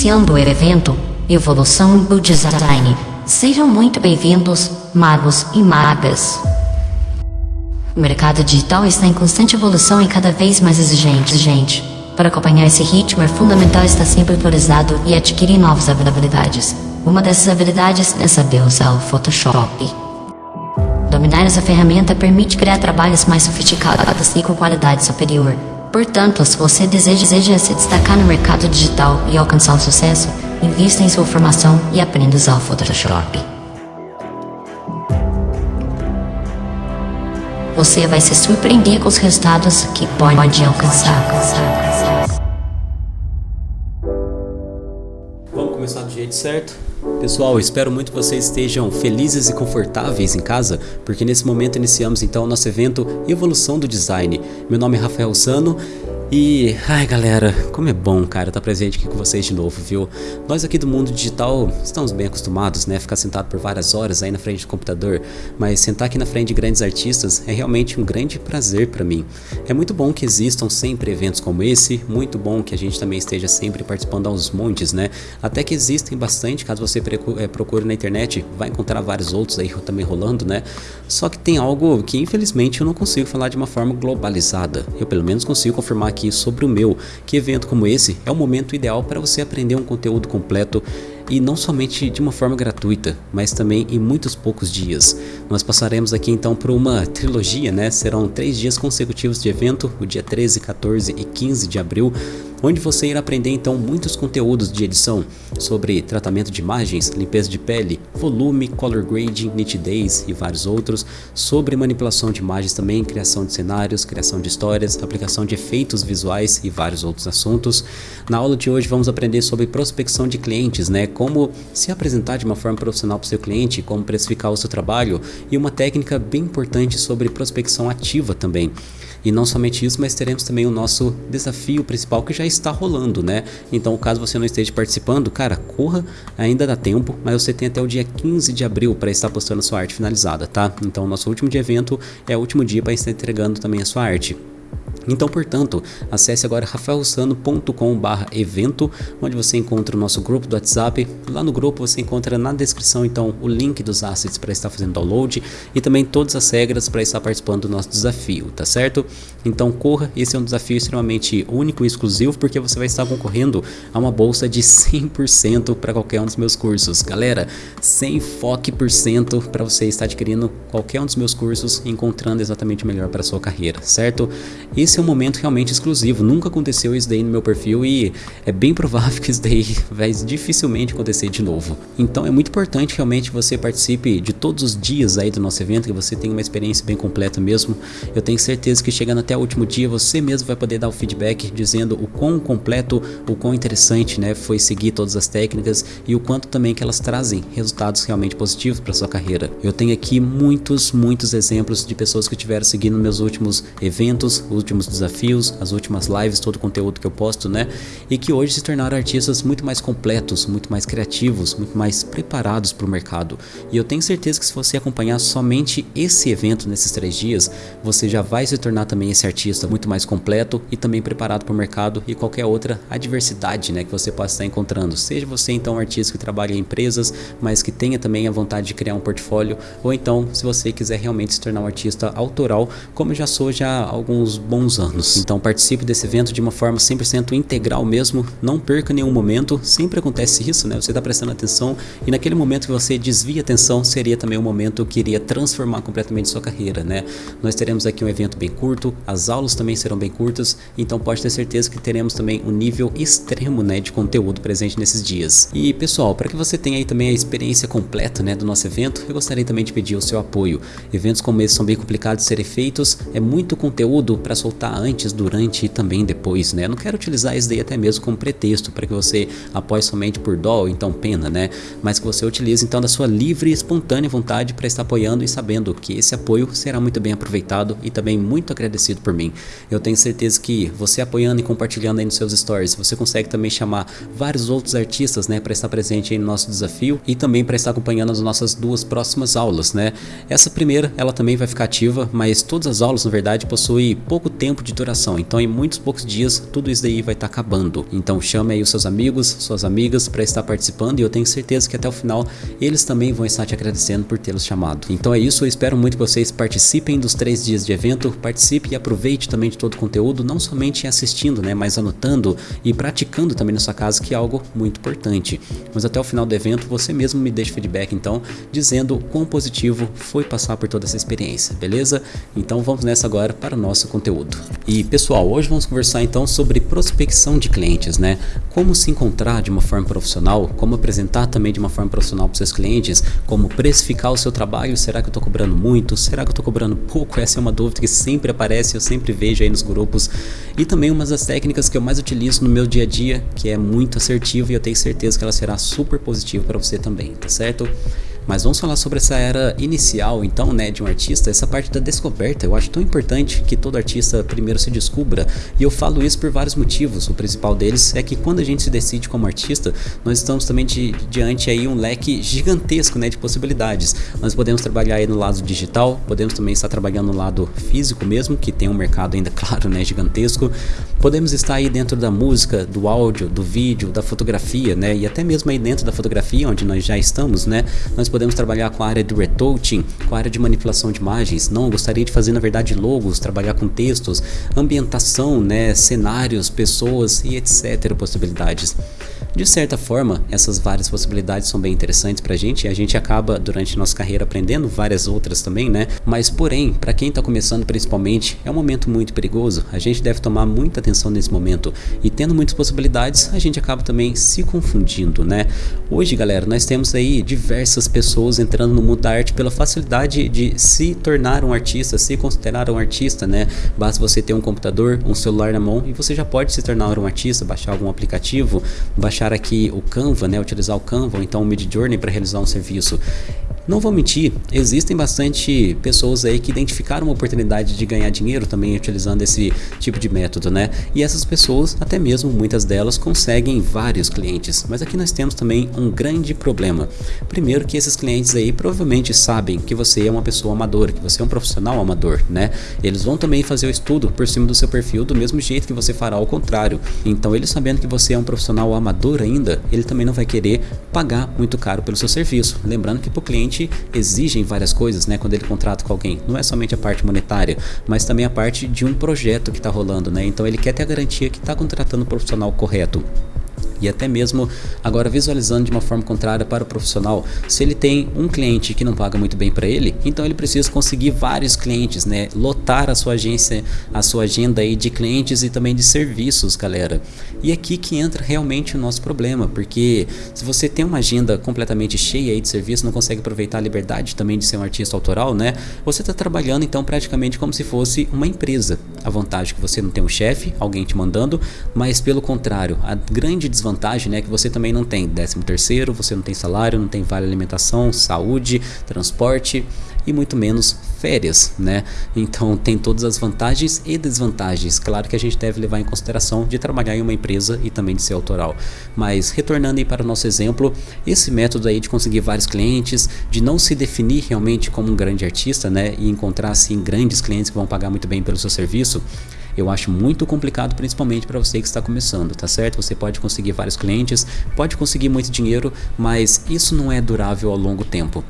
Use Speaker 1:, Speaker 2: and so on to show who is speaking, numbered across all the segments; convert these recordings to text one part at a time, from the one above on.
Speaker 1: Iniciando o evento Evolução do Design. Sejam muito bem-vindos, magos e magas. O mercado digital está em constante evolução e cada vez mais exigente. Gente, para acompanhar esse ritmo é fundamental estar sempre atualizado e adquirir novas habilidades. Uma dessas habilidades é saber usar o Photoshop. Dominar essa ferramenta permite criar trabalhos mais sofisticados e com qualidade superior. Portanto, se você deseja, deseja se destacar no mercado digital e alcançar o sucesso, invista em sua formação e aprenda a usar o Photoshop. Você vai se surpreender com os resultados que pode alcançar.
Speaker 2: Vamos começar do jeito certo? Pessoal, espero muito que vocês estejam felizes e confortáveis em casa, porque nesse momento iniciamos então o nosso evento Evolução do Design. Meu nome é Rafael Sano e, ai galera, como é bom, cara, estar tá presente aqui com vocês de novo, viu? Nós aqui do mundo digital estamos bem acostumados, né? Ficar sentado por várias horas aí na frente do computador, mas sentar aqui na frente de grandes artistas é realmente um grande prazer para mim. É muito bom que existam sempre eventos como esse, muito bom que a gente também esteja sempre participando aos montes, né? Até que existem bastante, caso você eh, procure na internet, vai encontrar vários outros aí também rolando, né? Só que tem algo que infelizmente eu não consigo falar de uma forma globalizada. Eu pelo menos consigo confirmar aqui sobre o meu, que evento como esse é o momento ideal para você aprender um conteúdo completo e não somente de uma forma gratuita, mas também em muitos poucos dias. Nós passaremos aqui então por uma trilogia, né? Serão três dias consecutivos de evento, o dia 13, 14 e 15 de abril, onde você irá aprender então muitos conteúdos de edição sobre tratamento de imagens, limpeza de pele, volume, color grading, nitidez e vários outros, sobre manipulação de imagens também, criação de cenários, criação de histórias, aplicação de efeitos visuais e vários outros assuntos. Na aula de hoje vamos aprender sobre prospecção de clientes, né? Como se apresentar de uma forma profissional para o seu cliente, como precificar o seu trabalho e uma técnica bem importante sobre prospecção ativa também. E não somente isso, mas teremos também o nosso desafio principal que já está rolando, né? Então, caso você não esteja participando, cara, corra, ainda dá tempo, mas você tem até o dia 15 de abril para estar postando a sua arte finalizada, tá? Então, nosso último de evento é o último dia para estar entregando também a sua arte. Então, portanto, acesse agora rafaelsano.com.br evento, onde você encontra o nosso grupo do WhatsApp. Lá no grupo você encontra na descrição então o link dos assets para estar fazendo download e também todas as regras para estar participando do nosso desafio, tá certo? Então corra, esse é um desafio extremamente único e exclusivo porque você vai estar concorrendo a uma bolsa de 100% para qualquer um dos meus cursos. Galera, 100 foque por cento para você estar adquirindo qualquer um dos meus cursos encontrando exatamente o melhor para sua carreira, certo? Esse é um momento realmente exclusivo, nunca aconteceu isso daí no meu perfil e é bem provável que isso daí vai dificilmente acontecer de novo. Então é muito importante realmente você participe de todos os dias aí do nosso evento, que você tenha uma experiência bem completa mesmo. Eu tenho certeza que chegando até o último dia você mesmo vai poder dar o feedback dizendo o quão completo, o quão interessante né, foi seguir todas as técnicas e o quanto também que elas trazem resultados realmente positivos para sua carreira. Eu tenho aqui muitos, muitos exemplos de pessoas que tiveram seguindo meus últimos eventos, últimos desafios, as últimas lives, todo o conteúdo que eu posto, né? E que hoje se tornaram artistas muito mais completos, muito mais criativos, muito mais preparados para o mercado. E eu tenho certeza que se você acompanhar somente esse evento nesses três dias, você já vai se tornar também esse artista muito mais completo e também preparado para o mercado e qualquer outra adversidade, né? Que você possa estar encontrando. Seja você então um artista que trabalha em empresas, mas que tenha também a vontade de criar um portfólio, ou então se você quiser realmente se tornar um artista autoral, como eu já sou já há alguns bons anos. Então participe desse evento de uma forma 100% integral mesmo, não perca nenhum momento, sempre acontece isso, né? Você está prestando atenção e naquele momento que você desvia a atenção seria também o um momento que iria transformar completamente sua carreira, né? Nós teremos aqui um evento bem curto, as aulas também serão bem curtas, então pode ter certeza que teremos também um nível extremo, né, de conteúdo presente nesses dias. E pessoal, para que você tenha aí também a experiência completa, né, do nosso evento, eu gostaria também de pedir o seu apoio. Eventos como esse são bem complicados de serem feitos, é muito conteúdo para soltar antes, durante e também depois, né? Eu não quero utilizar isso daí até mesmo como pretexto para que você apoie somente por dó ou então pena, né? Mas que você utilize então da sua livre e espontânea vontade para estar apoiando e sabendo que esse apoio será muito bem aproveitado e também muito agradecido por mim. Eu tenho certeza que você apoiando e compartilhando aí nos seus stories, você consegue também chamar vários outros artistas, né, para estar presente aí no nosso desafio e também para estar acompanhando as nossas duas próximas aulas, né? Essa primeira, ela também vai ficar ativa, mas todas as aulas, na verdade, possuem pouco tempo tempo de duração. Então, em muitos poucos dias, tudo isso daí vai estar tá acabando. Então, chame aí os seus amigos, suas amigas para estar participando e eu tenho certeza que até o final eles também vão estar te agradecendo por tê-los chamado. Então é isso, eu espero muito que vocês participem dos três dias de evento, participe e aproveite também de todo o conteúdo, não somente assistindo, né, mas anotando e praticando também na sua casa, que é algo muito importante. Mas até o final do evento, você mesmo me deixa feedback então, dizendo quão positivo foi passar por toda essa experiência, beleza? Então vamos nessa agora para o nosso conteúdo. E pessoal, hoje vamos conversar então sobre prospecção de clientes, né? Como se encontrar de uma forma profissional, como apresentar também de uma forma profissional para seus clientes, como precificar o seu trabalho, será que eu estou cobrando muito, será que eu estou cobrando pouco? Essa é uma dúvida que sempre aparece, eu sempre vejo aí nos grupos. E também uma das técnicas que eu mais utilizo no meu dia a dia, que é muito assertiva e eu tenho certeza que ela será super positiva para você também, tá certo? Mas vamos falar sobre essa era inicial, então, né, de um artista, essa parte da descoberta. Eu acho tão importante que todo artista primeiro se descubra, e eu falo isso por vários motivos. O principal deles é que quando a gente se decide como artista, nós estamos também de, diante aí um leque gigantesco, né, de possibilidades. Nós podemos trabalhar aí no lado digital, podemos também estar trabalhando no lado físico mesmo, que tem um mercado ainda, claro, né, gigantesco. Podemos estar aí dentro da música, do áudio, do vídeo, da fotografia, né, e até mesmo aí dentro da fotografia, onde nós já estamos, né, nós podemos trabalhar com a área de retouching, com a área de manipulação de imagens. Não, gostaria de fazer na verdade logos, trabalhar com textos, ambientação, né, cenários, pessoas e etc. possibilidades. De certa forma, essas várias possibilidades são bem interessantes pra gente e a gente acaba durante nossa carreira aprendendo várias outras também, né? Mas porém, para quem tá começando principalmente, é um momento muito perigoso. A gente deve tomar muita atenção nesse momento e tendo muitas possibilidades, a gente acaba também se confundindo, né? Hoje, galera, nós temos aí diversas pessoas entrando no mundo da arte pela facilidade de se tornar um artista, se considerar um artista, né? Basta você ter um computador, um celular na mão e você já pode se tornar um artista, baixar algum aplicativo, baixar baixar aqui o Canva, né, utilizar o Canva ou então o Midjourney para realizar um serviço. Não vou mentir, existem bastante pessoas aí que identificaram uma oportunidade de ganhar dinheiro também utilizando esse tipo de método, né? E essas pessoas, até mesmo muitas delas, conseguem vários clientes. Mas aqui nós temos também um grande problema. Primeiro que esses clientes aí provavelmente sabem que você é uma pessoa amadora, que você é um profissional amador, né? Eles vão também fazer o estudo por cima do seu perfil do mesmo jeito que você fará ao contrário. Então, ele sabendo que você é um profissional amador ainda, ele também não vai querer pagar muito caro pelo seu serviço. Lembrando que para o cliente exigem várias coisas, né, quando ele contrata com alguém. Não é somente a parte monetária, mas também a parte de um projeto que está rolando, né? Então ele quer ter a garantia que está contratando o profissional correto e até mesmo agora visualizando de uma forma contrária para o profissional, se ele tem um cliente que não paga muito bem para ele, então ele precisa conseguir vários clientes, né? Lotar a sua agência, a sua agenda aí de clientes e também de serviços, galera. E aqui que entra realmente o nosso problema, porque se você tem uma agenda completamente cheia aí de serviço, não consegue aproveitar a liberdade também de ser um artista autoral, né? Você está trabalhando então praticamente como se fosse uma empresa. A vantagem é que você não tem um chefe, alguém te mandando, mas pelo contrário, a grande desvantagem desvantagem, né, que você também não tem 13 terceiro, você não tem salário, não tem vale alimentação, saúde, transporte e muito menos férias, né? Então tem todas as vantagens e desvantagens. Claro que a gente deve levar em consideração de trabalhar em uma empresa e também de ser autoral. Mas retornando aí para o nosso exemplo, esse método aí de conseguir vários clientes, de não se definir realmente como um grande artista, né, e encontrar assim grandes clientes que vão pagar muito bem pelo seu serviço, eu acho muito complicado, principalmente para você que está começando, tá certo? Você pode conseguir vários clientes, pode conseguir muito dinheiro, mas isso não é durável ao longo tempo.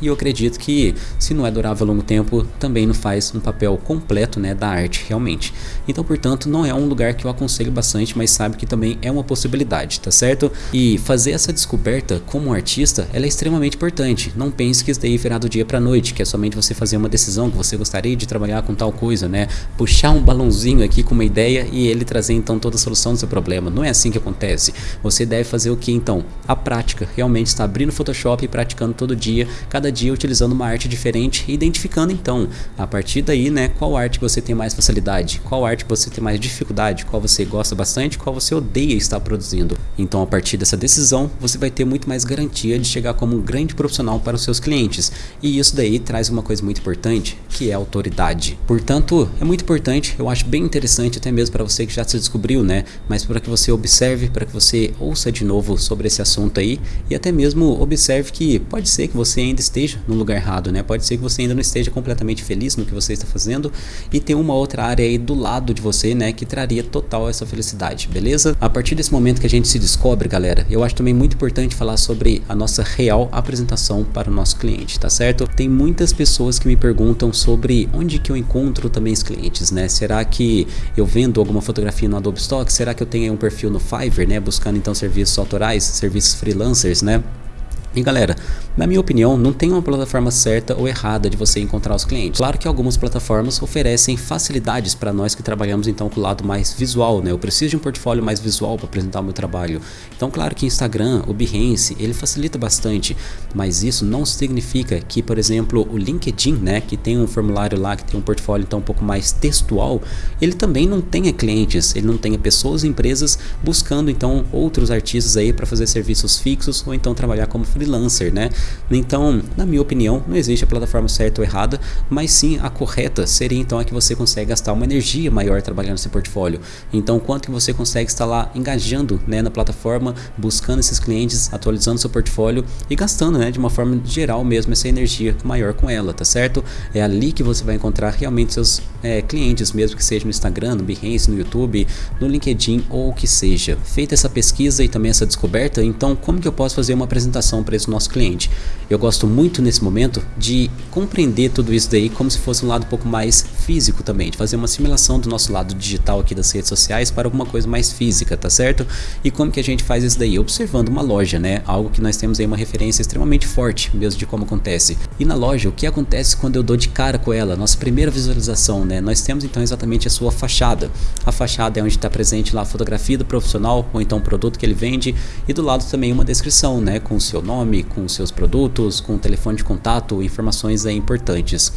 Speaker 2: E eu acredito que, se não é durável a longo tempo, também não faz um papel completo né, da arte, realmente. Então, portanto, não é um lugar que eu aconselho bastante, mas sabe que também é uma possibilidade, tá certo? E fazer essa descoberta como artista, ela é extremamente importante. Não pense que isso daí virá do dia pra noite, que é somente você fazer uma decisão, que você gostaria de trabalhar com tal coisa, né? Puxar um balãozinho aqui com uma ideia e ele trazer então toda a solução do seu problema. Não é assim que acontece. Você deve fazer o que então? A prática. Realmente está abrindo o Photoshop e praticando todo dia, cada cada dia utilizando uma arte diferente e identificando então, a partir daí, né, qual arte você tem mais facilidade, qual arte você tem mais dificuldade, qual você gosta bastante, qual você odeia estar produzindo. Então, a partir dessa decisão, você vai ter muito mais garantia de chegar como um grande profissional para os seus clientes. E isso daí traz uma coisa muito importante, que é autoridade. Portanto, é muito importante, eu acho bem interessante até mesmo para você que já se descobriu, né, mas para que você observe, para que você ouça de novo sobre esse assunto aí e até mesmo observe que pode ser que você ainda esteja esteja no lugar errado, né? Pode ser que você ainda não esteja completamente feliz no que você está fazendo e tem uma outra área aí do lado de você, né, que traria total essa felicidade, beleza? A partir desse momento que a gente se descobre, galera, eu acho também muito importante falar sobre a nossa real apresentação para o nosso cliente, tá certo? Tem muitas pessoas que me perguntam sobre onde que eu encontro também os clientes, né? Será que eu vendo alguma fotografia no Adobe Stock? Será que eu tenho um perfil no Fiverr, né, buscando então serviços autorais, serviços freelancers, né? E galera, na minha opinião, não tem uma plataforma certa ou errada de você encontrar os clientes. Claro que algumas plataformas oferecem facilidades para nós que trabalhamos então com o lado mais visual, né? Eu preciso de um portfólio mais visual para apresentar o meu trabalho. Então, claro que Instagram, o Behance, ele facilita bastante, mas isso não significa que, por exemplo, o LinkedIn, né, que tem um formulário lá que tem um portfólio então um pouco mais textual, ele também não tenha clientes, ele não tenha pessoas e empresas buscando então outros artistas aí para fazer serviços fixos ou então trabalhar como freelancer, né? Então, na minha opinião, não existe a plataforma certa ou errada, mas sim a correta seria então a que você consegue gastar uma energia maior trabalhando nesse portfólio. Então, quanto que você consegue estar lá engajando né, na plataforma, buscando esses clientes, atualizando seu portfólio e gastando né, de uma forma geral mesmo essa energia maior com ela, tá certo? É ali que você vai encontrar realmente seus é, clientes, mesmo que seja no Instagram, no Behance, no YouTube, no LinkedIn ou o que seja. Feita essa pesquisa e também essa descoberta, então como que eu posso fazer uma apresentação para esse nosso cliente? Eu gosto muito nesse momento de compreender tudo isso daí como se fosse um lado um pouco mais físico também, de fazer uma assimilação do nosso lado digital aqui das redes sociais para alguma coisa mais física, tá certo? E como que a gente faz isso daí? Observando uma loja, né? Algo que nós temos aí uma referência extremamente forte mesmo de como acontece. E na loja, o que acontece quando eu dou de cara com ela? Nossa primeira visualização, né? Nós temos então exatamente a sua fachada. A fachada é onde está presente lá a fotografia do profissional ou então o produto que ele vende e do lado também uma descrição, né? Com o seu nome, com os seus produtos, com o telefone de contato, informações aí importantes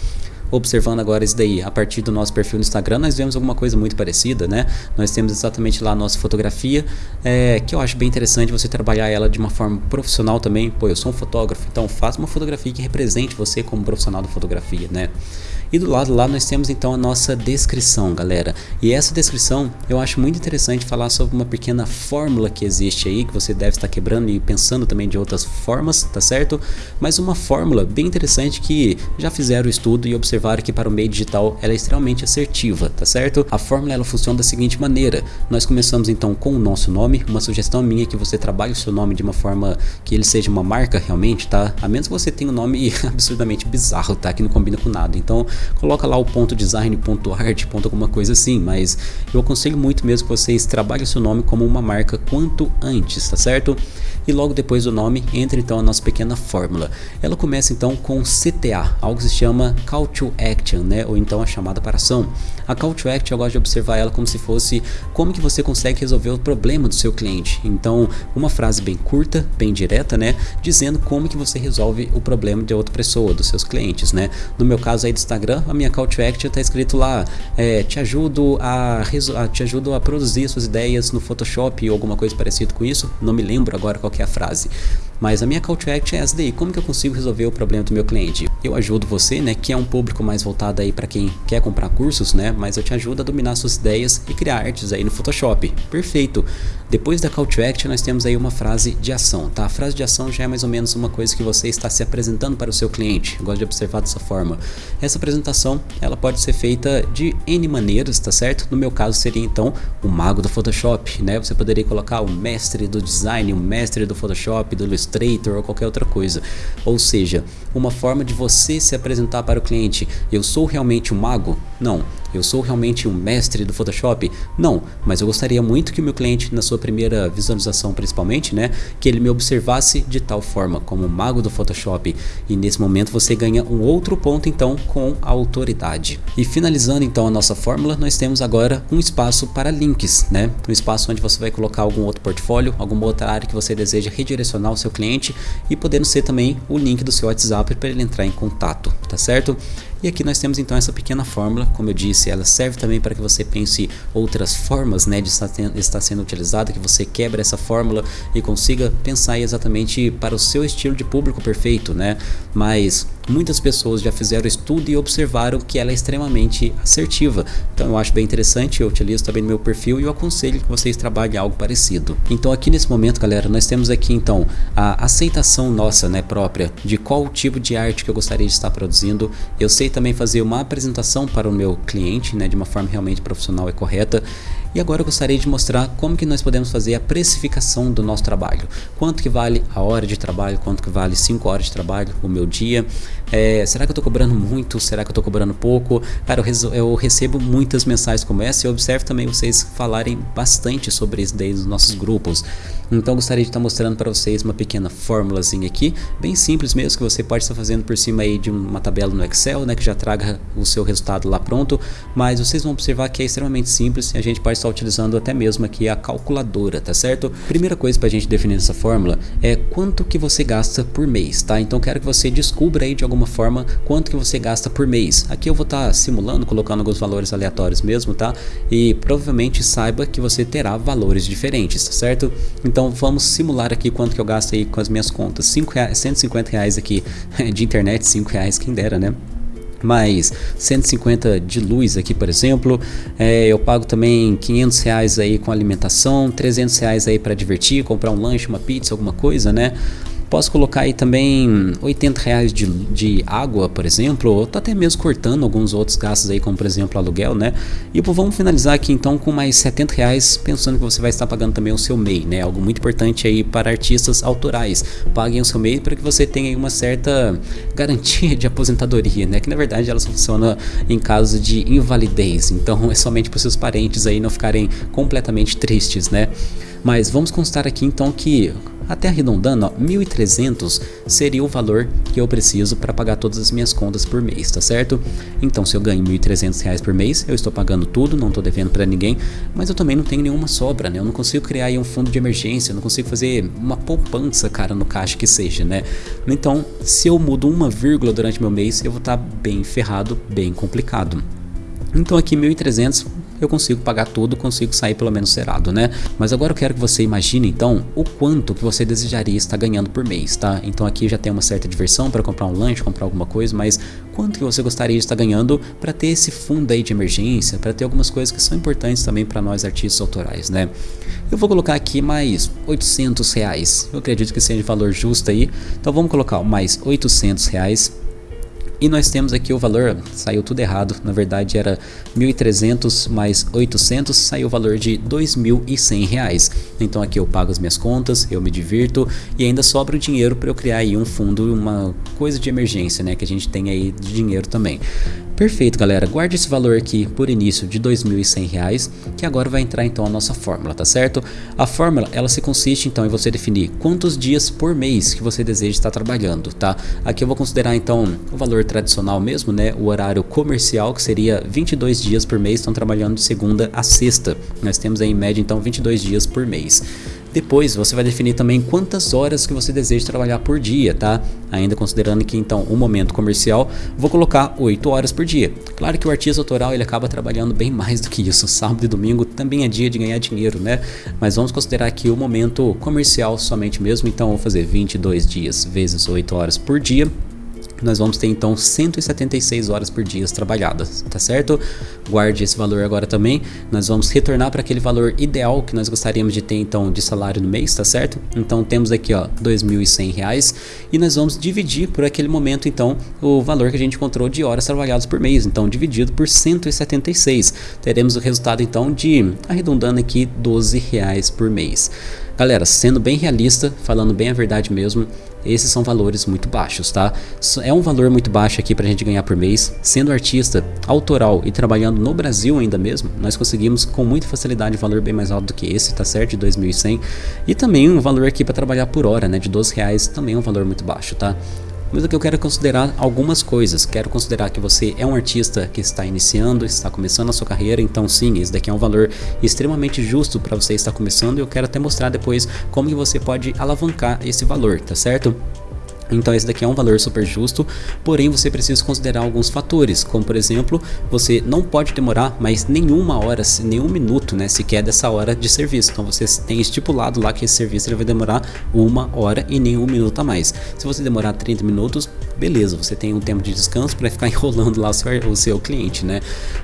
Speaker 2: observando agora isso daí a partir do nosso perfil no Instagram, nós vemos alguma coisa muito parecida, né? Nós temos exatamente lá a nossa fotografia, é, que eu acho bem interessante você trabalhar ela de uma forma profissional também. Pô, eu sou um fotógrafo, então faça uma fotografia que represente você como profissional da fotografia, né? E do lado lá nós temos então a nossa descrição, galera. E essa descrição eu acho muito interessante falar sobre uma pequena fórmula que existe aí, que você deve estar quebrando e pensando também de outras formas, tá certo? Mas uma fórmula bem interessante que já fizeram o estudo e observaram que para o meio digital ela é extremamente assertiva, tá certo? A fórmula ela funciona da seguinte maneira: nós começamos então com o nosso nome, uma sugestão minha é que você trabalhe o seu nome de uma forma que ele seja uma marca realmente, tá? A menos que você tenha um nome absurdamente bizarro, tá? Que não combina com nada. Então, coloca lá o ponto design, ponto art, ponto alguma coisa assim, mas eu aconselho muito mesmo que vocês trabalhem seu nome como uma marca quanto antes, tá certo? E logo depois do nome entra então a nossa pequena fórmula. Ela começa então com CTA, algo que se chama Call to Action, né? Ou então a chamada para ação. A Call to Action eu gosto de observar ela como se fosse como que você consegue resolver o problema do seu cliente. Então, uma frase bem curta, bem direta, né? Dizendo como que você resolve o problema de outra pessoa, dos seus clientes, né? No meu caso aí do Instagram, a minha Call to Action está escrito lá, é, te ajudo a, a, te ajudo a produzir suas ideias no Photoshop ou alguma coisa parecida com isso. Não me lembro agora qual é a frase. Mas a minha call to action é essa daí, como que eu consigo resolver o problema do meu cliente? Eu ajudo você, né, que é um público mais voltado aí para quem quer comprar cursos, né, mas eu te ajudo a dominar suas ideias e criar artes aí no Photoshop. Perfeito. Depois da call to action, nós temos aí uma frase de ação, tá? A frase de ação já é mais ou menos uma coisa que você está se apresentando para o seu cliente. Eu gosto de observar dessa forma. Essa apresentação, ela pode ser feita de N maneiras, tá certo? No meu caso seria então o mago do Photoshop, né? Você poderia colocar o mestre do design, o mestre do Photoshop, do Illustrator ou qualquer outra coisa. Ou seja, uma forma de você se apresentar para o cliente. Eu sou realmente um mago? Não. Eu sou realmente um mestre do Photoshop? Não, mas eu gostaria muito que o meu cliente, na sua primeira visualização principalmente, né, que ele me observasse de tal forma, como mago do Photoshop. E nesse momento você ganha um outro ponto então com a autoridade. E finalizando então a nossa fórmula, nós temos agora um espaço para links, né? Um espaço onde você vai colocar algum outro portfólio, alguma outra área que você deseja redirecionar o seu cliente e podendo ser também o link do seu WhatsApp para ele entrar em contato, tá certo? E aqui nós temos então essa pequena fórmula, como eu disse, disse, ela serve também para que você pense outras formas né, de estar sendo utilizada, que você quebre essa fórmula e consiga pensar exatamente para o seu estilo de público perfeito, né? Mas muitas pessoas já fizeram estudo e observaram que ela é extremamente assertiva. Então eu acho bem interessante, eu utilizo também no meu perfil e eu aconselho que vocês trabalhem algo parecido. Então aqui nesse momento, galera, nós temos aqui então a aceitação nossa, né, própria, de qual tipo de arte que eu gostaria de estar produzindo. Eu sei também fazer uma apresentação para o meu cliente, né, de uma forma realmente profissional e correta. E agora eu gostaria de mostrar como que nós podemos fazer a precificação do nosso trabalho. Quanto que vale a hora de trabalho, quanto que vale 5 horas de trabalho, o meu dia. É, será que eu estou cobrando muito? Será que eu estou cobrando pouco? Cara, eu, eu, recebo muitas mensagens como essa e eu observo também vocês falarem bastante sobre isso daí nos nossos grupos. Então gostaria de estar mostrando para vocês uma pequena fórmulazinha aqui, bem simples mesmo, que você pode estar fazendo por cima aí de uma tabela no Excel, né, que já traga o seu resultado lá pronto, mas vocês vão observar que é extremamente simples e a gente pode estar utilizando até mesmo aqui a calculadora, tá certo? Primeira coisa para a gente definir essa fórmula é quanto que você gasta por mês, tá? Então quero que você descubra aí de alguma forma quanto que você gasta por mês. Aqui eu vou estar simulando, colocando alguns valores aleatórios mesmo, tá? E provavelmente saiba que você terá valores diferentes, tá certo? Então então vamos simular aqui quanto que eu gasto aí com as minhas contas. 5 reais, 150 reais aqui de internet, 5 reais quem dera, né? Mais 150 de luz aqui por exemplo. É, eu pago também 500 reais aí com alimentação 300 reais aí para divertir comprar um lanche uma pizza alguma coisa né Posso colocar aí também 80 reais de, de água, por exemplo, ou até mesmo cortando alguns outros gastos aí, como por exemplo aluguel, né? E vamos finalizar aqui então com mais 70 reais, pensando que você vai estar pagando também o seu MEI, né? Algo muito importante aí para artistas autorais. Paguem o seu MEI para que você tenha uma certa garantia de aposentadoria, né? Que na verdade ela funciona em caso de invalidez, então é somente para seus parentes aí não ficarem completamente tristes, né? Mas vamos constar aqui então que até arredondando, ó, 1.300 seria o valor que eu preciso para pagar todas as minhas contas por mês, tá certo? Então se eu ganho 1.300 reais por mês, eu estou pagando tudo, não estou devendo para ninguém, mas eu também não tenho nenhuma sobra, né? Eu não consigo criar um fundo de emergência, eu não consigo fazer uma poupança, cara, no caixa que seja, né? Então, se eu mudo uma vírgula durante meu mês, eu vou estar tá bem ferrado, bem complicado. Então aqui 1.300 eu consigo pagar tudo, consigo sair pelo menos zerado, né? Mas agora eu quero que você imagine então o quanto que você desejaria estar ganhando por mês, tá? Então aqui já tem uma certa diversão para comprar um lanche, comprar alguma coisa, mas quanto que você gostaria de estar ganhando para ter esse fundo aí de emergência, para ter algumas coisas que são importantes também para nós artistas autorais, né? Eu vou colocar aqui mais 800 reais, eu acredito que seja valor justo aí, então vamos colocar mais 800 reais e nós temos aqui o valor, saiu tudo errado, na verdade era 1.300 mais 800, saiu o valor de 2.100 reais. Então aqui eu pago as minhas contas, eu me divirto e ainda sobra o dinheiro para eu criar aí um fundo, uma coisa de emergência, né, que a gente tem aí de dinheiro também. Perfeito, galera. Guarde esse valor aqui por início de R$ 2.100, que agora vai entrar então a nossa fórmula, tá certo? A fórmula, ela se consiste então em você definir quantos dias por mês que você deseja estar trabalhando, tá? Aqui eu vou considerar então o valor tradicional mesmo, né? O horário comercial, que seria 22 dias por mês, estão trabalhando de segunda a sexta. Nós temos aí em média então 22 dias por mês. Depois você vai definir também quantas horas que você deseja trabalhar por dia, tá? Ainda considerando que então o momento comercial, vou colocar 8 horas por dia. Claro que o artista autoral ele acaba trabalhando bem mais do que isso. Sábado e domingo também é dia de ganhar dinheiro, né? Mas vamos considerar aqui o momento comercial somente mesmo, então vou fazer 22 dias vezes 8 horas por dia nós vamos ter então 176 horas por dia trabalhadas, tá certo? Guarde esse valor agora também. Nós vamos retornar para aquele valor ideal que nós gostaríamos de ter então de salário no mês, tá certo? Então temos aqui ó, R$ 2.100 e nós vamos dividir por aquele momento então o valor que a gente encontrou de horas trabalhadas por mês. Então dividido por 176, teremos o resultado então de, arredondando aqui, 12 reais por mês. Galera, sendo bem realista, falando bem a verdade mesmo, esses são valores muito baixos, tá? É um valor muito baixo aqui pra gente ganhar por mês. Sendo artista autoral e trabalhando no Brasil ainda mesmo, nós conseguimos com muita facilidade um valor bem mais alto do que esse, tá certo? De 2.100. E também um valor aqui para trabalhar por hora, né? De 12 reais, também é um valor muito baixo, tá? Mas que eu quero considerar algumas coisas. Quero considerar que você é um artista que está iniciando, está começando a sua carreira, então sim, esse daqui é um valor extremamente justo para você estar começando e eu quero até mostrar depois como que você pode alavancar esse valor, tá certo? Então esse daqui é um valor super justo, porém você precisa considerar alguns fatores, como por exemplo, você não pode demorar mais nenhuma hora, nenhum minuto, né, sequer dessa hora de serviço. Então você tem estipulado lá que esse serviço ele vai demorar uma hora e nenhum minuto a mais. Se você demorar 30 minutos, beleza, você tem um tempo de descanso para ficar enrolando lá o seu, o seu cliente, né?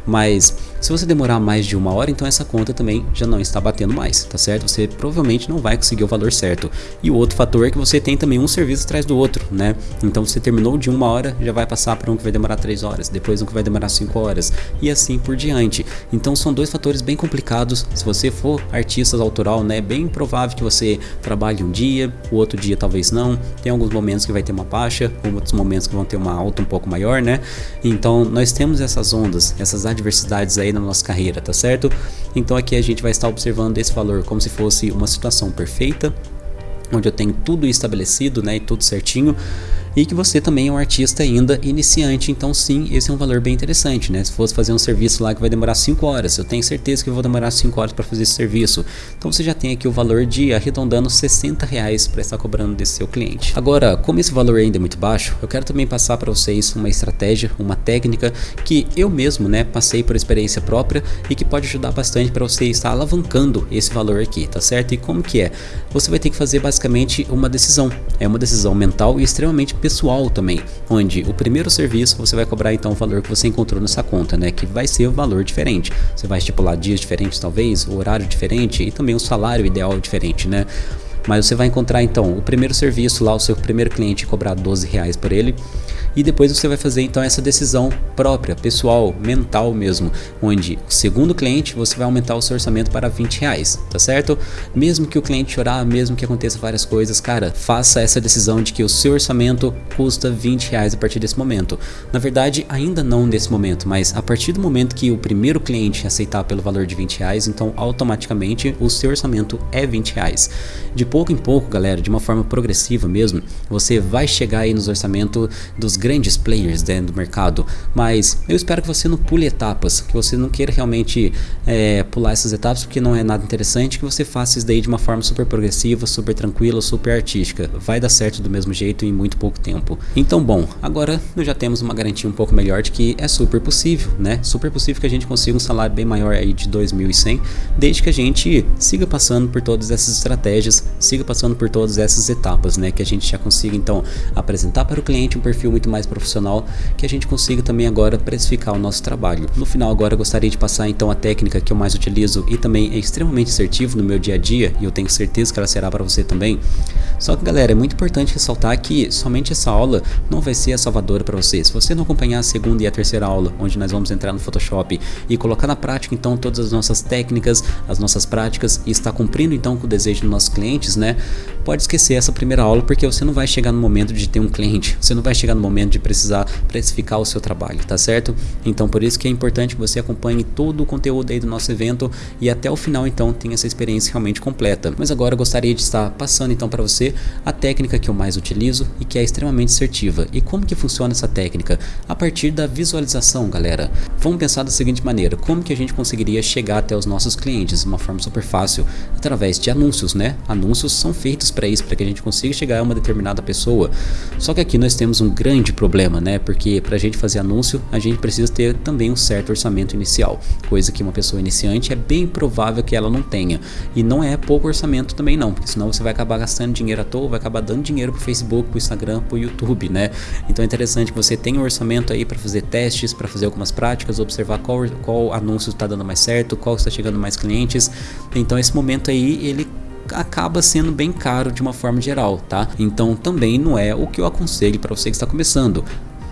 Speaker 2: Mas se você demorar mais de uma hora, então essa conta também já não está batendo mais, tá certo? Você provavelmente não vai conseguir o valor certo. E o outro fator é que você tem também um serviço atrás do outro, né? Então você terminou de uma hora, já vai passar para um que vai demorar três horas, depois um que vai demorar cinco horas e assim por diante. Então são dois fatores bem complicados. Se você for artista autoral, né, é bem provável que você trabalhe um dia, o outro dia talvez não. Tem alguns momentos que vai ter uma baixa, outros momentos que vão ter uma alta um pouco maior, né? Então nós temos essas ondas, essas adversidades aí na nossa carreira, tá certo? Então aqui a gente vai estar observando esse valor como se fosse uma situação perfeita, onde eu tenho tudo estabelecido, né, e tudo certinho e que você também é um artista ainda iniciante, então sim, esse é um valor bem interessante, né? Se fosse fazer um serviço lá que vai demorar 5 horas, eu tenho certeza que vou demorar 5 horas para fazer esse serviço. Então você já tem aqui o valor de arredondando 60 reais para estar cobrando desse seu cliente. Agora, como esse valor ainda é muito baixo, eu quero também passar para vocês uma estratégia, uma técnica que eu mesmo, né, passei por experiência própria e que pode ajudar bastante para você estar alavancando esse valor aqui, tá certo? E como que é? Você vai ter que fazer basicamente uma decisão. É uma decisão mental e extremamente também, onde o primeiro serviço você vai cobrar então o valor que você encontrou nessa conta, né, que vai ser o um valor diferente. Você vai estipular dias diferentes talvez, o horário diferente e também o salário ideal diferente, né? Mas você vai encontrar então o primeiro serviço lá, o seu primeiro cliente cobrar 12 reais por ele e depois você vai fazer então essa decisão própria, pessoal, mental mesmo, onde o segundo cliente você vai aumentar o seu orçamento para 20 reais, tá certo? Mesmo que o cliente chorar, mesmo que aconteça várias coisas, cara, faça essa decisão de que o seu orçamento custa 20 reais a partir desse momento. Na verdade, ainda não nesse momento, mas a partir do momento que o primeiro cliente aceitar pelo valor de 20 reais, então automaticamente o seu orçamento é 20 reais. De pouco em pouco, galera, de uma forma progressiva mesmo, você vai chegar aí nos orçamentos dos grandes players dentro do mercado, mas eu espero que você não pule etapas, que você não queira realmente é, pular essas etapas porque não é nada interessante, que você faça isso daí de uma forma super progressiva, super tranquila, super artística. Vai dar certo do mesmo jeito em muito pouco tempo. Então, bom, agora nós já temos uma garantia um pouco melhor de que é super possível, né? Super possível que a gente consiga um salário bem maior aí de 2.100, desde que a gente siga passando por todas essas estratégias, siga passando por todas essas etapas, né? Que a gente já consiga então apresentar para o cliente um perfil muito mais mais profissional, que a gente consiga também agora precificar o nosso trabalho. No final agora eu gostaria de passar então a técnica que eu mais utilizo e também é extremamente assertivo no meu dia a dia, e eu tenho certeza que ela será para você também. Só que galera, é muito importante ressaltar que somente essa aula não vai ser a salvadora para você. Se você não acompanhar a segunda e a terceira aula, onde nós vamos entrar no Photoshop e colocar na prática então todas as nossas técnicas, as nossas práticas e estar cumprindo então com o desejo dos nossos clientes, né? Pode esquecer essa primeira aula porque você não vai chegar no momento de ter um cliente, você não vai chegar no momento de precisar precificar o seu trabalho, tá certo? Então por isso que é importante que você acompanhe todo o conteúdo aí do nosso evento e até o final então tenha essa experiência realmente completa. Mas agora eu gostaria de estar passando então para você a técnica que eu mais utilizo e que é extremamente assertiva. E como que funciona essa técnica? A partir da visualização, galera. Vamos pensar da seguinte maneira, como que a gente conseguiria chegar até os nossos clientes de uma forma super fácil? Através de anúncios, né? Anúncios são feitos para isso, para que a gente consiga chegar a uma determinada pessoa. Só que aqui nós temos um grande problema, né? Porque para a gente fazer anúncio, a gente precisa ter também um certo orçamento inicial, coisa que uma pessoa iniciante é bem provável que ela não tenha. E não é pouco orçamento também não, porque senão você vai acabar gastando dinheiro à toa, vai acabar dando dinheiro pro Facebook, pro Instagram, pro YouTube, né? Então é interessante que você tenha um orçamento aí para fazer testes, para fazer algumas práticas, observar qual, qual anúncio está dando mais certo, qual está chegando mais clientes. Então esse momento aí, ele acaba sendo bem caro de uma forma geral, tá? Então também não é o que eu aconselho para você que está começando.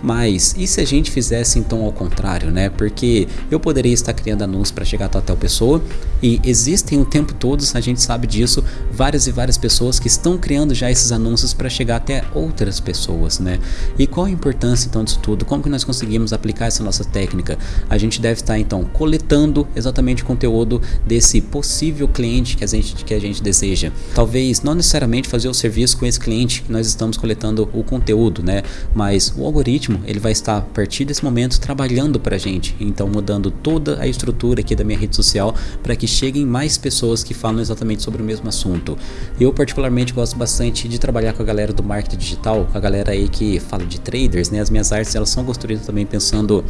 Speaker 2: Mas e se a gente fizesse então ao contrário, né? Porque eu poderia estar criando anúncios para chegar até tal pessoa e existem o tempo todo, a gente sabe disso, várias e várias pessoas que estão criando já esses anúncios para chegar até outras pessoas, né? E qual a importância então disso tudo? Como que nós conseguimos aplicar essa nossa técnica? A gente deve estar então coletando exatamente o conteúdo desse possível cliente que a gente que a gente deseja. Talvez não necessariamente fazer o serviço com esse cliente que nós estamos coletando o conteúdo, né? Mas o algoritmo algoritmo ele vai estar a partir desse momento trabalhando para a gente, então mudando toda a estrutura aqui da minha rede social para que cheguem mais pessoas que falam exatamente sobre o mesmo assunto. Eu particularmente gosto bastante de trabalhar com a galera do marketing digital, com a galera aí que fala de traders, né? As minhas artes elas são construídas também pensando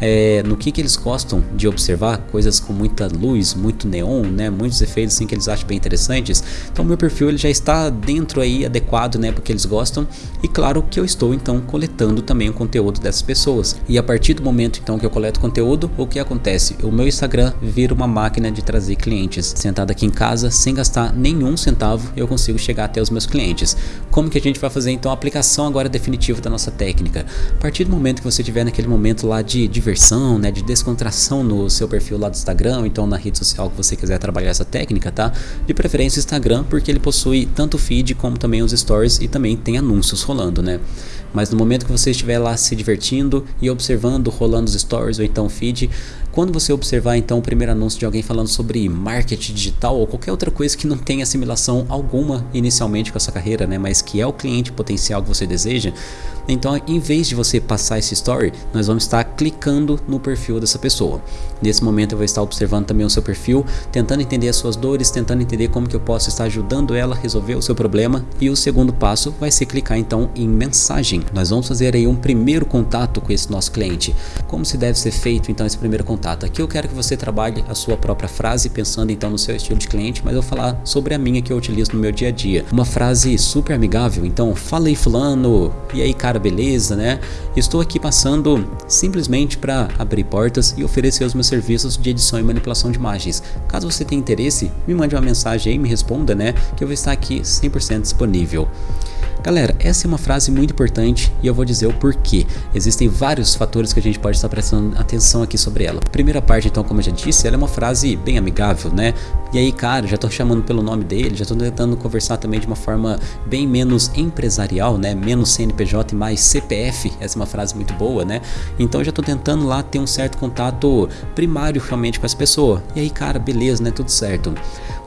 Speaker 2: é, no que, que eles gostam de observar, coisas com muita luz, muito neon, né? Muitos efeitos assim que eles acham bem interessantes. Então meu perfil ele já está dentro aí adequado, né? Porque eles gostam e claro que eu estou então coletando também o conteúdo dessas pessoas. E a partir do momento então que eu coleto conteúdo, o que acontece? O meu Instagram vira uma máquina de trazer clientes. Sentado aqui em casa, sem gastar nenhum centavo, eu consigo chegar até os meus clientes. Como que a gente vai fazer então a aplicação agora definitiva da nossa técnica? A partir do momento que você tiver naquele momento lá de diversão, né, de descontração no seu perfil lá do Instagram, então na rede social que você quiser trabalhar essa técnica, tá? De preferência o Instagram, porque ele possui tanto feed como também os stories e também tem anúncios rolando, né? Mas no momento que você estiver lá se divertindo e observando, rolando os stories ou então feed, quando você observar então o primeiro anúncio de alguém falando sobre marketing digital ou qualquer outra coisa que não tem assimilação alguma inicialmente com a sua carreira, né, mas que é o cliente potencial que você deseja, então em vez de você passar esse story, nós vamos estar clicando no perfil dessa pessoa. Nesse momento eu vou estar observando também o seu perfil, tentando entender as suas dores, tentando entender como que eu posso estar ajudando ela a resolver o seu problema e o segundo passo vai ser clicar então em mensagem. Nós vamos fazer aí um primeiro contato com esse nosso cliente. Como se deve ser feito então esse primeiro contato? Aqui eu quero que você trabalhe a sua própria frase, pensando então no seu estilo de cliente, mas eu vou falar sobre a minha que eu utilizo no meu dia a dia. Uma frase super amigável, então fala aí fulano, e aí cara, beleza, né? Estou aqui passando simplesmente para abrir portas e oferecer os meus serviços de edição e manipulação de imagens. Caso você tenha interesse, me mande uma mensagem aí, me responda, né? Que eu vou estar aqui 100% disponível. Galera, essa é uma frase muito importante e eu vou dizer o porquê. Existem vários fatores que a gente pode estar prestando atenção aqui sobre ela. Primeira parte, então, como eu já disse, ela é uma frase bem amigável, né? E aí, cara, já tô chamando pelo nome dele, já tô tentando conversar também de uma forma bem menos empresarial, né? Menos CNPJ e mais CPF. Essa é uma frase muito boa, né? Então já tô tentando lá ter um certo contato primário realmente com essa pessoa. E aí, cara, beleza, né? Tudo certo.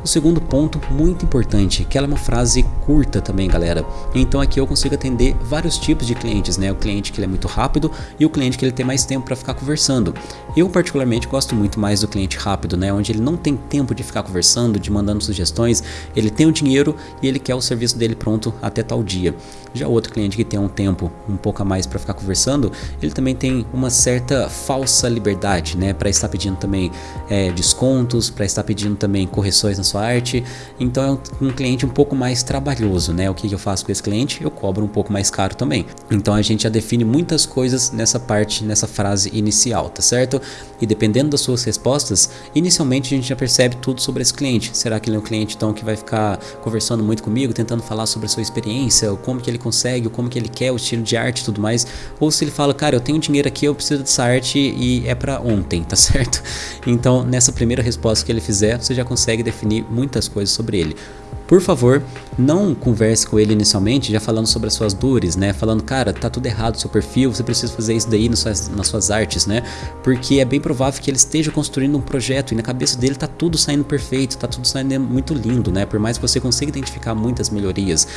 Speaker 2: O segundo ponto, muito importante, que ela é uma frase curta também, galera. Então aqui eu consigo atender vários tipos de clientes, né? O cliente que ele é muito rápido e o cliente que ele tem mais tempo para ficar conversando. Eu particularmente gosto muito mais do cliente rápido, né? Onde ele não tem tempo de ficar conversando, de mandando sugestões, ele tem o dinheiro e ele quer o serviço dele pronto até tal dia. Já o outro cliente que tem um tempo um pouco a mais para ficar conversando, ele também tem uma certa falsa liberdade, né? Para estar pedindo também é, descontos, para estar pedindo também correções na sua arte. Então é um, cliente um pouco mais trabalhoso, né? O que, que eu faço com esse cliente? Eu cobro um pouco mais caro também. Então a gente já define muitas coisas nessa parte, nessa frase inicial, tá certo? E dependendo das suas respostas, inicialmente a gente já percebe tudo sobre esse cliente. Será que ele é um cliente então que vai ficar conversando muito comigo, tentando falar sobre a sua experiência, como que ele consegue, como que ele quer, o estilo de arte e tudo mais? Ou se ele fala, cara, eu tenho dinheiro aqui, eu preciso dessa arte e é para ontem, tá certo? Então nessa primeira resposta que ele fizer, você já consegue definir muitas coisas sobre ele. Por favor, não converse com ele inicialmente já falando sobre as suas dores, né? Falando, cara, tá tudo errado seu perfil, você precisa fazer isso daí nas suas, nas suas artes, né? Porque é bem provável que ele esteja construindo um projeto e na cabeça dele tá tudo saindo perfeito, tá tudo saindo muito lindo, né? Por mais que você consiga identificar muitas melhorias.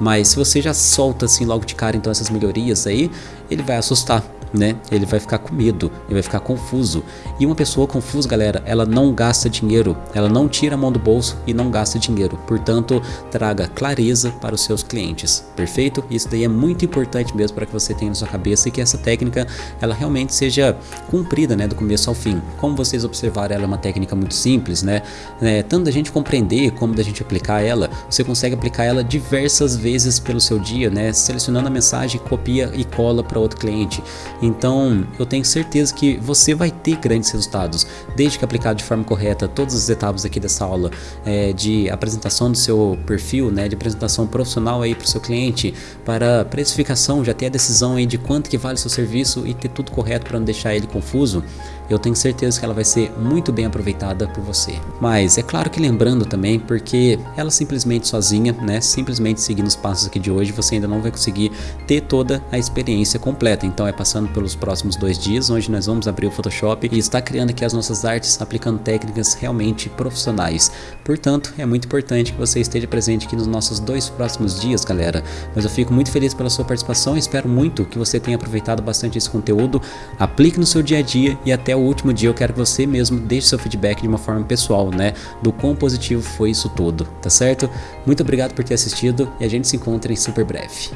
Speaker 2: Mas se você já solta assim logo de cara então essas melhorias aí, ele vai assustar né? Ele vai ficar com medo, ele vai ficar confuso. E uma pessoa confusa, galera, ela não gasta dinheiro, ela não tira a mão do bolso e não gasta dinheiro. Portanto, traga clareza para os seus clientes. Perfeito? Isso daí é muito importante mesmo para que você tenha na sua cabeça e que essa técnica ela realmente seja cumprida, né, do começo ao fim. Como vocês observaram, ela é uma técnica muito simples, né? É, tanto da gente compreender como da gente aplicar ela, você consegue aplicar ela diversas vezes pelo seu dia, né? Selecionando a mensagem, copia e cola para outro cliente. Então eu tenho certeza que você vai ter grandes resultados, desde que aplicado de forma correta todas as etapas aqui dessa aula é, de apresentação do seu perfil, né, de apresentação profissional aí para o seu cliente, para precificação, já ter a decisão aí de quanto que vale o seu serviço e ter tudo correto para não deixar ele confuso eu tenho certeza que ela vai ser muito bem aproveitada por você. Mas é claro que lembrando também, porque ela simplesmente sozinha, né, simplesmente seguindo os passos aqui de hoje, você ainda não vai conseguir ter toda a experiência completa. Então é passando pelos próximos dois dias, onde nós vamos abrir o Photoshop e estar criando aqui as nossas artes, aplicando técnicas realmente profissionais. Portanto, é muito importante que você esteja presente aqui nos nossos dois próximos dias, galera. Mas eu fico muito feliz pela sua participação espero muito que você tenha aproveitado bastante esse conteúdo, aplique no seu dia a dia e até o último dia eu quero que você mesmo deixe seu feedback de uma forma pessoal, né, do quão positivo foi isso tudo, tá certo? Muito obrigado por ter assistido e a gente se encontra em super breve.